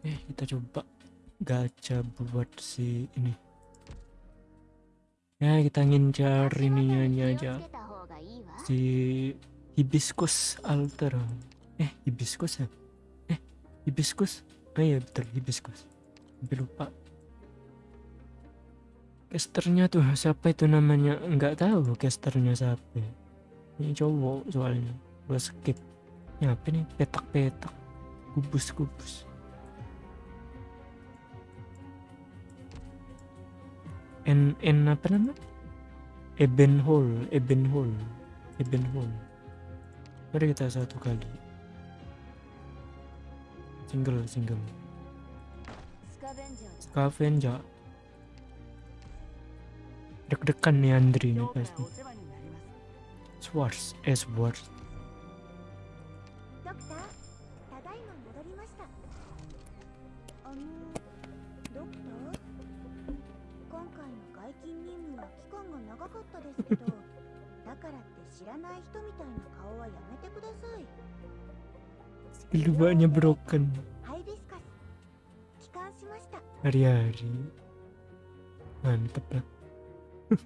Oke, kita coba gacha buat si ini. Ya, kita ngincar ininya aja. Si hibiscus alter. Eh, hibiscus ya? Eh, hibiscus. Oh iya betul, hibiscus. Hampir lupa. Casternya tuh siapa itu namanya? Nggak tahu casternya siapa. Ini cowok soalnya. Gua skip. Ya apa nih? Petak-petak. Kubus-kubus. N N apa nama? Eben Hall, Eben Hall, Eben Hall. Mari kita satu kali. Single, single. Scavenger. Deg-degan nih Andri nih pasti. Swords, eh Swords. ド勤任務は期間が長かったですけどだからって知らない人みたいな顔はやめてください Keduanya broken ハイビスカス帰還しました hari-hari. Mantep lah.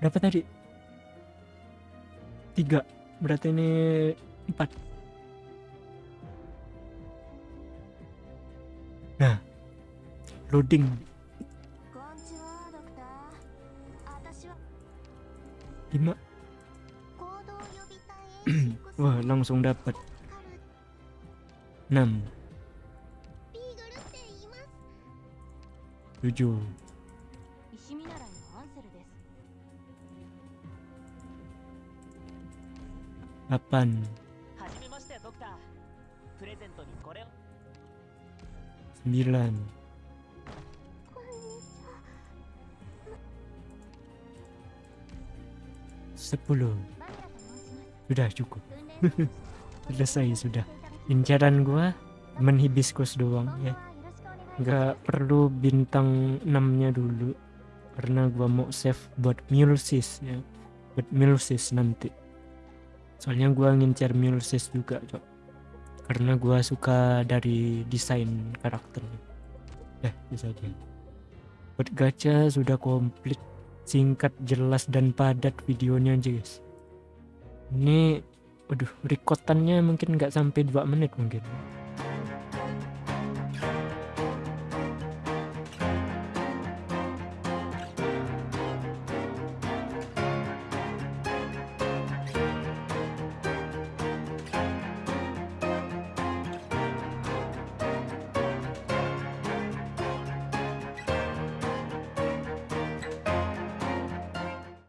Berapa tadi? Tiga. Berarti ini empat. Nah, loading. Lima. Wah langsung dapat. Enam. Tujuh. Delapan sembilan. sepuluh. Sudah cukup. Selesai sudah. Incaran gua Temen hibiscus doang ya. Gak perlu bintang 6 nya dulu. Karena gua mau save buat Mulesis ya. Buat Mulesis nanti. Soalnya gua ngincar Mulesis juga cok. Karena gua suka dari desain karakternya. Eh bisa aja. Buat gacha sudah komplit. Singkat, jelas, dan padat videonya guys. Ini, waduh, rekotannya mungkin nggak sampai 2 menit mungkin.